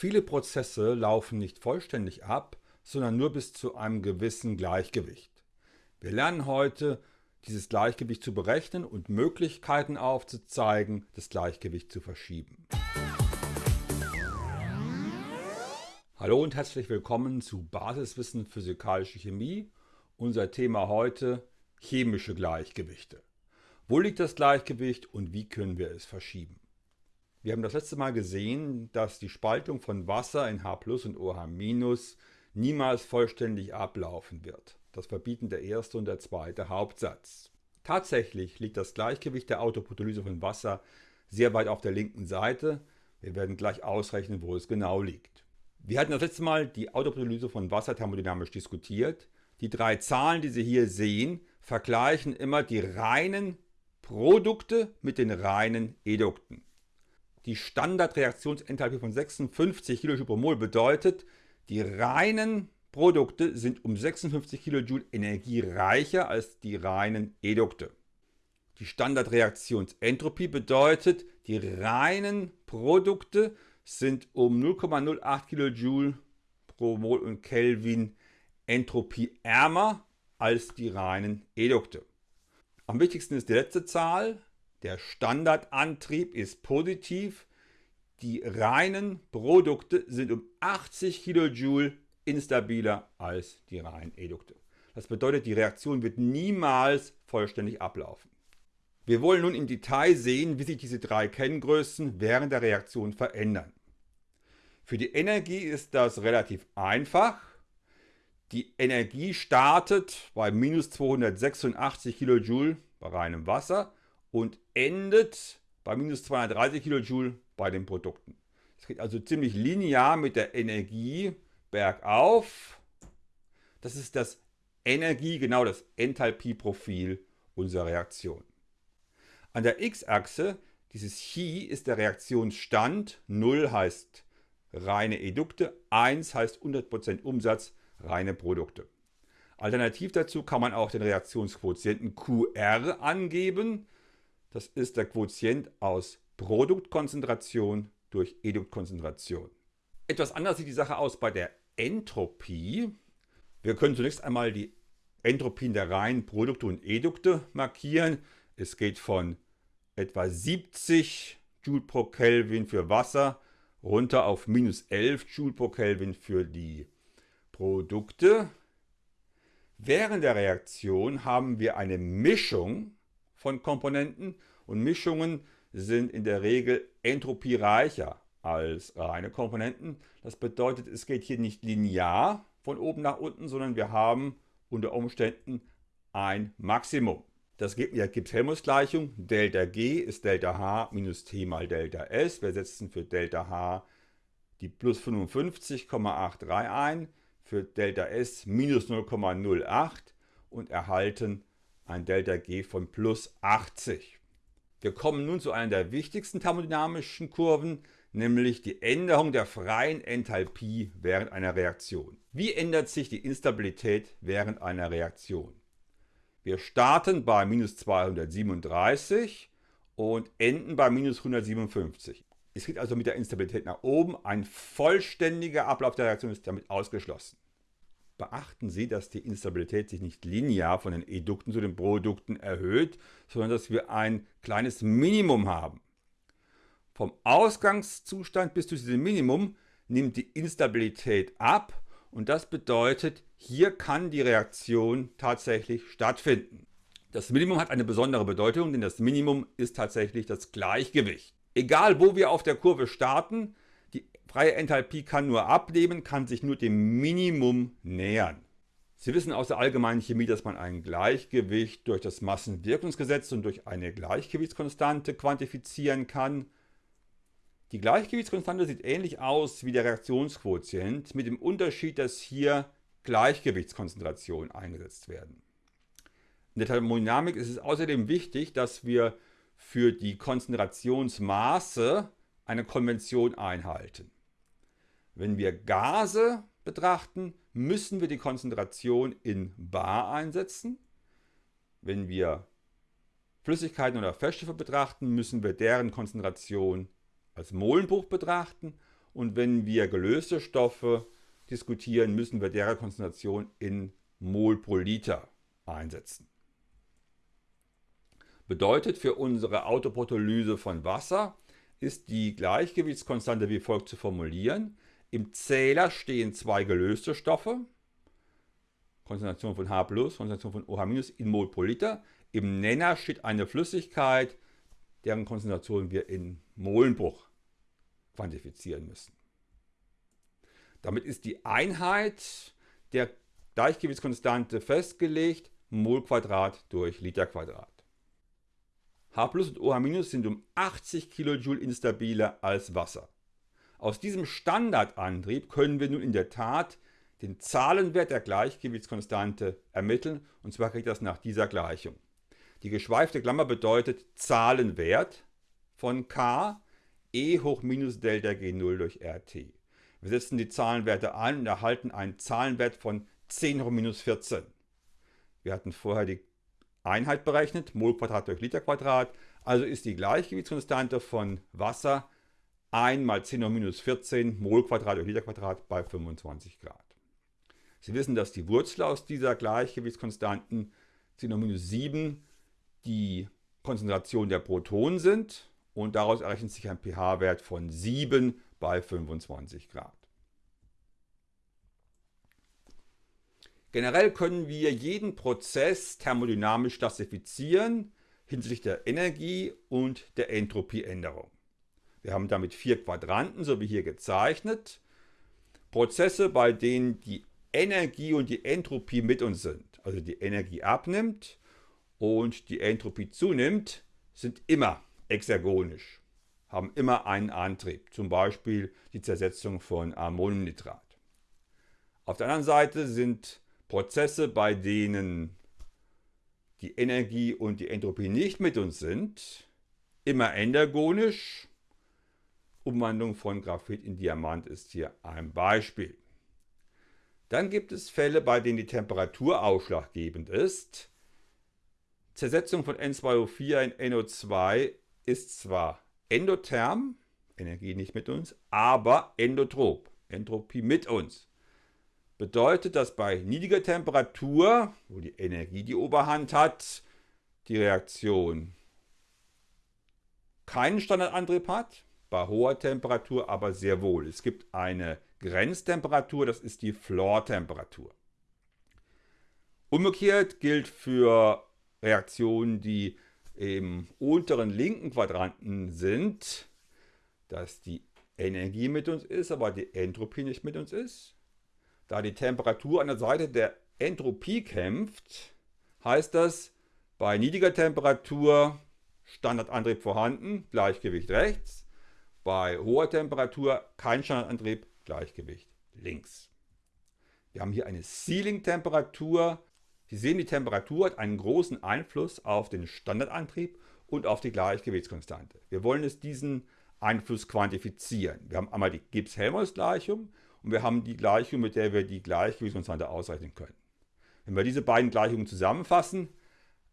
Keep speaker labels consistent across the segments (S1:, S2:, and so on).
S1: Viele Prozesse laufen nicht vollständig ab, sondern nur bis zu einem gewissen Gleichgewicht. Wir lernen heute, dieses Gleichgewicht zu berechnen und Möglichkeiten aufzuzeigen, das Gleichgewicht zu verschieben. Hallo und herzlich willkommen zu Basiswissen Physikalische Chemie. Unser Thema heute chemische Gleichgewichte. Wo liegt das Gleichgewicht und wie können wir es verschieben? Wir haben das letzte Mal gesehen, dass die Spaltung von Wasser in H und OH- niemals vollständig ablaufen wird. Das verbieten der erste und der zweite Hauptsatz. Tatsächlich liegt das Gleichgewicht der Autoprotolyse von Wasser sehr weit auf der linken Seite. Wir werden gleich ausrechnen, wo es genau liegt. Wir hatten das letzte Mal die Autoprotolyse von Wasser thermodynamisch diskutiert. Die drei Zahlen, die Sie hier sehen, vergleichen immer die reinen Produkte mit den reinen Edukten. Die Standardreaktionsenthalpie von 56 kJ pro Mol bedeutet, die reinen Produkte sind um 56 kJ Energie reicher als die reinen Edukte. Die Standardreaktionsentropie bedeutet, die reinen Produkte sind um 0,08 kJ pro Mol und Kelvin entropieärmer als die reinen Edukte. Am wichtigsten ist die letzte Zahl, der Standardantrieb ist positiv. Die reinen Produkte sind um 80 kJ instabiler als die reinen Edukte. Das bedeutet, die Reaktion wird niemals vollständig ablaufen. Wir wollen nun im Detail sehen, wie sich diese drei Kenngrößen während der Reaktion verändern. Für die Energie ist das relativ einfach. Die Energie startet bei minus 286 kJ bei reinem Wasser und endet bei minus 230 kJ bei den Produkten. Es geht also ziemlich linear mit der Energie bergauf. Das ist das Energie, genau das Enthalpieprofil unserer Reaktion. An der x-Achse, dieses Chi ist der Reaktionsstand, 0 heißt reine Edukte, 1 heißt 100% Umsatz, reine Produkte. Alternativ dazu kann man auch den Reaktionsquotienten QR angeben. Das ist der Quotient aus Produktkonzentration durch Eduktkonzentration. Etwas anders sieht die Sache aus bei der Entropie. Wir können zunächst einmal die Entropien der reinen Produkte und Edukte markieren. Es geht von etwa 70 Joule pro Kelvin für Wasser runter auf minus 11 Joule pro Kelvin für die Produkte. Während der Reaktion haben wir eine Mischung von Komponenten und Mischungen sind in der Regel entropiereicher als reine Komponenten. Das bedeutet, es geht hier nicht linear von oben nach unten, sondern wir haben unter Umständen ein Maximum. Das gibt mir Gibbs-Helmholtz-Gleichung. Delta G ist Delta H minus T mal Delta S. Wir setzen für Delta H die plus 55,83 ein, für Delta S minus 0,08 und erhalten ein Delta G von plus 80. Wir kommen nun zu einer der wichtigsten thermodynamischen Kurven, nämlich die Änderung der freien Enthalpie während einer Reaktion. Wie ändert sich die Instabilität während einer Reaktion? Wir starten bei minus 237 und enden bei minus 157. Es geht also mit der Instabilität nach oben. Ein vollständiger Ablauf der Reaktion ist damit ausgeschlossen. Beachten Sie, dass die Instabilität sich nicht linear von den Edukten zu den Produkten erhöht, sondern dass wir ein kleines Minimum haben. Vom Ausgangszustand bis zu diesem Minimum nimmt die Instabilität ab und das bedeutet, hier kann die Reaktion tatsächlich stattfinden. Das Minimum hat eine besondere Bedeutung, denn das Minimum ist tatsächlich das Gleichgewicht. Egal wo wir auf der Kurve starten, freie Enthalpie kann nur abnehmen, kann sich nur dem Minimum nähern. Sie wissen aus der allgemeinen Chemie, dass man ein Gleichgewicht durch das Massenwirkungsgesetz und durch eine Gleichgewichtskonstante quantifizieren kann. Die Gleichgewichtskonstante sieht ähnlich aus wie der Reaktionsquotient, mit dem Unterschied, dass hier Gleichgewichtskonzentrationen eingesetzt werden. In der Thermodynamik ist es außerdem wichtig, dass wir für die Konzentrationsmaße eine Konvention einhalten. Wenn wir Gase betrachten, müssen wir die Konzentration in bar einsetzen. Wenn wir Flüssigkeiten oder Feststoffe betrachten, müssen wir deren Konzentration als Molenbruch betrachten. Und wenn wir gelöste Stoffe diskutieren, müssen wir deren Konzentration in Mol pro Liter einsetzen. Bedeutet für unsere Autoprotolyse von Wasser ist die Gleichgewichtskonstante wie folgt zu formulieren. Im Zähler stehen zwei gelöste Stoffe, Konzentration von H+, Konzentration von OH- in Mol pro Liter. Im Nenner steht eine Flüssigkeit, deren Konzentration wir in Molenbruch quantifizieren müssen. Damit ist die Einheit der Gleichgewichtskonstante festgelegt, Mol Quadrat durch Liter Quadrat. H und OH- sind um 80 kJ instabiler als Wasser. Aus diesem Standardantrieb können wir nun in der Tat den Zahlenwert der Gleichgewichtskonstante ermitteln und zwar geht das nach dieser Gleichung. Die geschweifte Klammer bedeutet Zahlenwert von K E hoch minus Delta G0 durch RT. Wir setzen die Zahlenwerte ein und erhalten einen Zahlenwert von 10 hoch minus 14. Wir hatten vorher die Einheit berechnet, Mol Quadrat durch Liter Quadrat. Also ist die Gleichgewichtskonstante von Wasser 1 mal 10 hoch minus 14 Mol Quadrat durch Liter Quadrat bei 25 Grad. Sie wissen, dass die Wurzel aus dieser Gleichgewichtskonstanten 10 hoch minus 7 die Konzentration der Protonen sind und daraus errechnet sich ein pH-Wert von 7 bei 25 Grad. Generell können wir jeden Prozess thermodynamisch klassifizieren hinsichtlich der Energie und der Entropieänderung. Wir haben damit vier Quadranten, so wie hier gezeichnet. Prozesse, bei denen die Energie und die Entropie mit uns sind, also die Energie abnimmt und die Entropie zunimmt, sind immer exergonisch, haben immer einen Antrieb, zum Beispiel die Zersetzung von Ammoniumnitrat. Auf der anderen Seite sind Prozesse, bei denen die Energie und die Entropie nicht mit uns sind, immer endergonisch. Umwandlung von Graphit in Diamant ist hier ein Beispiel. Dann gibt es Fälle, bei denen die Temperatur ausschlaggebend ist. Zersetzung von N2O4 in NO2 ist zwar endotherm, Energie nicht mit uns, aber endotrop, Entropie mit uns bedeutet, dass bei niedriger Temperatur, wo die Energie die Oberhand hat, die Reaktion keinen Standardantrieb hat, bei hoher Temperatur aber sehr wohl. Es gibt eine Grenztemperatur, das ist die Floor-Temperatur. Umgekehrt gilt für Reaktionen, die im unteren linken Quadranten sind, dass die Energie mit uns ist, aber die Entropie nicht mit uns ist. Da die Temperatur an der Seite der Entropie kämpft, heißt das, bei niedriger Temperatur Standardantrieb vorhanden, Gleichgewicht rechts. Bei hoher Temperatur kein Standardantrieb, Gleichgewicht links. Wir haben hier eine Ceiling-Temperatur. Sie sehen, die Temperatur hat einen großen Einfluss auf den Standardantrieb und auf die Gleichgewichtskonstante. Wir wollen es diesen Einfluss quantifizieren. Wir haben einmal die Gibbs-Helmholtz-Gleichung und wir haben die Gleichung, mit der wir die Gleichgewichtskonstante ausrechnen können. Wenn wir diese beiden Gleichungen zusammenfassen,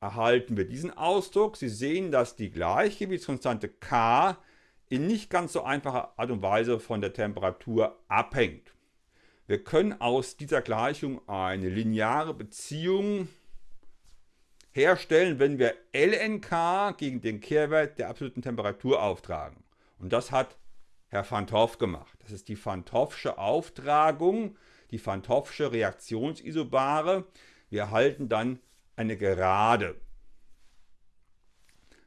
S1: erhalten wir diesen Ausdruck. Sie sehen, dass die Gleichgewichtskonstante K in nicht ganz so einfacher Art und Weise von der Temperatur abhängt. Wir können aus dieser Gleichung eine lineare Beziehung herstellen, wenn wir lnk gegen den Kehrwert der absoluten Temperatur auftragen. Und das hat Herr van Toff gemacht. Das ist die Van Toffsche Auftragung, die Van Toffsche Reaktionsisobare. Wir erhalten dann eine Gerade.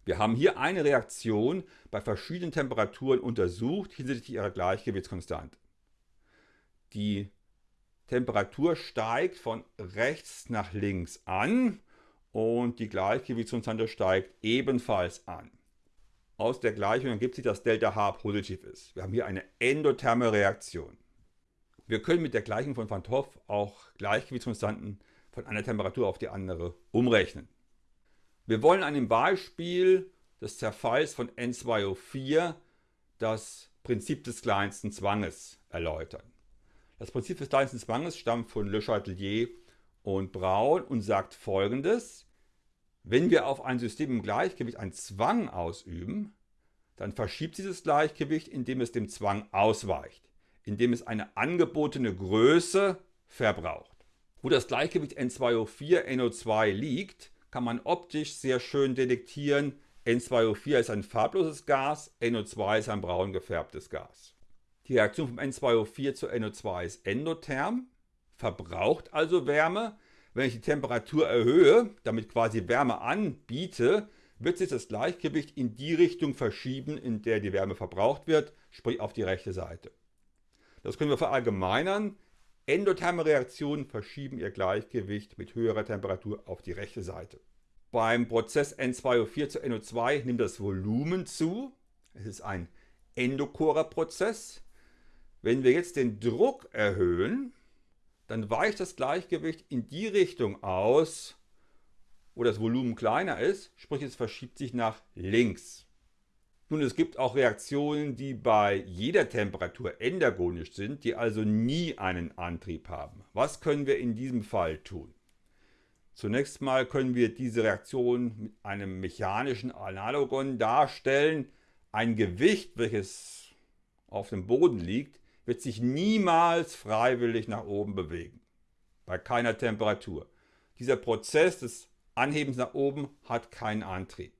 S1: Wir haben hier eine Reaktion bei verschiedenen Temperaturen untersucht hinsichtlich ihrer Gleichgewichtskonstante. Die Temperatur steigt von rechts nach links an und die Gleichgewichtskonstante steigt ebenfalls an. Aus der Gleichung ergibt sich, dass Delta H positiv ist. Wir haben hier eine endotherme Reaktion. Wir können mit der Gleichung von Van Hoff auch Gleichgewichtskonstanten von einer Temperatur auf die andere umrechnen. Wir wollen an dem Beispiel des Zerfalls von N2O4 das Prinzip des kleinsten Zwanges erläutern. Das Prinzip des kleinsten Zwanges stammt von Le Chatelier und Braun und sagt folgendes. Wenn wir auf ein System im Gleichgewicht einen Zwang ausüben, dann verschiebt das Gleichgewicht, indem es dem Zwang ausweicht, indem es eine angebotene Größe verbraucht. Wo das Gleichgewicht N2O4, NO2 liegt, kann man optisch sehr schön detektieren. N2O4 ist ein farbloses Gas, NO2 ist ein braun gefärbtes Gas. Die Reaktion vom N2O4 zu NO2 ist endotherm, verbraucht also Wärme. Wenn ich die Temperatur erhöhe, damit quasi Wärme anbiete, wird sich das Gleichgewicht in die Richtung verschieben, in der die Wärme verbraucht wird, sprich auf die rechte Seite. Das können wir verallgemeinern. Endotherme Reaktionen verschieben ihr Gleichgewicht mit höherer Temperatur auf die rechte Seite. Beim Prozess N2O4 zu NO2 nimmt das Volumen zu. Es ist ein endochorer Prozess. Wenn wir jetzt den Druck erhöhen, dann weicht das Gleichgewicht in die Richtung aus, wo das Volumen kleiner ist, sprich es verschiebt sich nach links. Nun, es gibt auch Reaktionen, die bei jeder Temperatur endergonisch sind, die also nie einen Antrieb haben. Was können wir in diesem Fall tun? Zunächst mal können wir diese Reaktion mit einem mechanischen Analogon darstellen. Ein Gewicht, welches auf dem Boden liegt, wird sich niemals freiwillig nach oben bewegen. Bei keiner Temperatur. Dieser Prozess des Anhebens nach oben hat keinen Antrieb.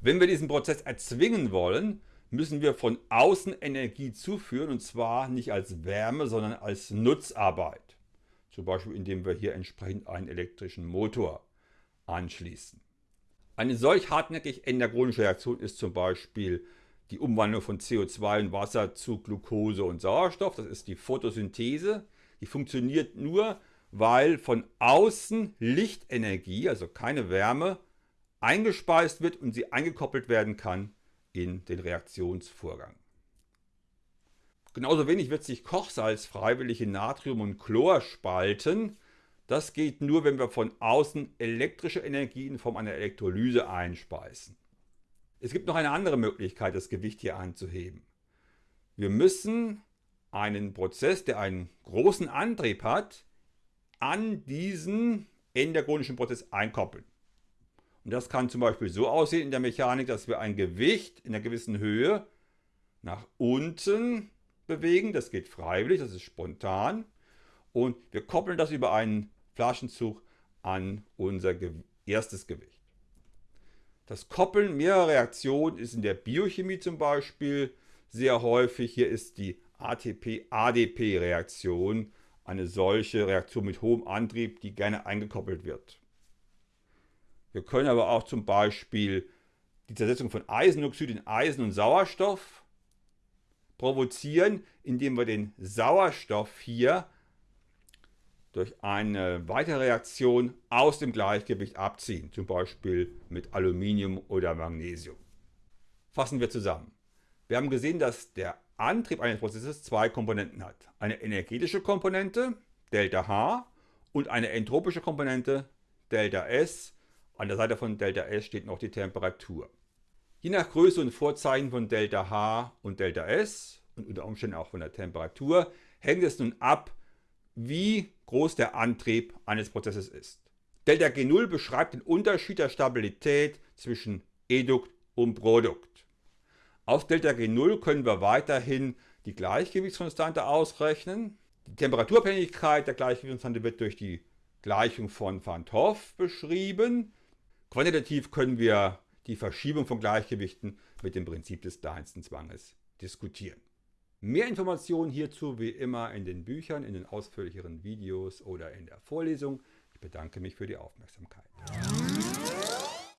S1: Wenn wir diesen Prozess erzwingen wollen, müssen wir von außen Energie zuführen und zwar nicht als Wärme, sondern als Nutzarbeit. Zum Beispiel indem wir hier entsprechend einen elektrischen Motor anschließen. Eine solch hartnäckig endergonische Reaktion ist zum Beispiel die Umwandlung von CO2 in Wasser zu Glucose und Sauerstoff. Das ist die Photosynthese. Die funktioniert nur, weil von außen Lichtenergie, also keine Wärme, eingespeist wird und sie eingekoppelt werden kann in den Reaktionsvorgang. Genauso wenig wird sich Kochsalz freiwillig in Natrium und Chlor spalten. Das geht nur, wenn wir von außen elektrische Energie in Form einer Elektrolyse einspeisen. Es gibt noch eine andere Möglichkeit, das Gewicht hier anzuheben. Wir müssen einen Prozess, der einen großen Antrieb hat, an diesen endergonischen Prozess einkoppeln. Und das kann zum Beispiel so aussehen in der Mechanik, dass wir ein Gewicht in einer gewissen Höhe nach unten bewegen. Das geht freiwillig, das ist spontan. Und wir koppeln das über einen Flaschenzug an unser erstes Gewicht. Das Koppeln mehrerer Reaktionen ist in der Biochemie zum Beispiel sehr häufig. Hier ist die ATP-ADP-Reaktion eine solche Reaktion mit hohem Antrieb, die gerne eingekoppelt wird. Wir können aber auch zum Beispiel die Zersetzung von Eisenoxid in Eisen und Sauerstoff provozieren, indem wir den Sauerstoff hier durch eine weitere Reaktion aus dem Gleichgewicht abziehen, zum Beispiel mit Aluminium oder Magnesium. Fassen wir zusammen. Wir haben gesehen, dass der Antrieb eines Prozesses zwei Komponenten hat. Eine energetische Komponente, ΔH, und eine entropische Komponente, ΔS, an der Seite von ΔS steht noch die Temperatur. Je nach Größe und Vorzeichen von ΔH und ΔS und unter Umständen auch von der Temperatur hängt es nun ab, wie groß der Antrieb eines Prozesses ist. ΔG0 beschreibt den Unterschied der Stabilität zwischen Edukt und Produkt. Auf ΔG0 können wir weiterhin die Gleichgewichtskonstante ausrechnen. Die Temperaturabhängigkeit der Gleichgewichtskonstante wird durch die Gleichung von Van 't Hoff beschrieben. Quantitativ können wir die Verschiebung von Gleichgewichten mit dem Prinzip des kleinsten Zwanges diskutieren. Mehr Informationen hierzu wie immer in den Büchern, in den ausführlicheren Videos oder in der Vorlesung. Ich bedanke mich für die Aufmerksamkeit.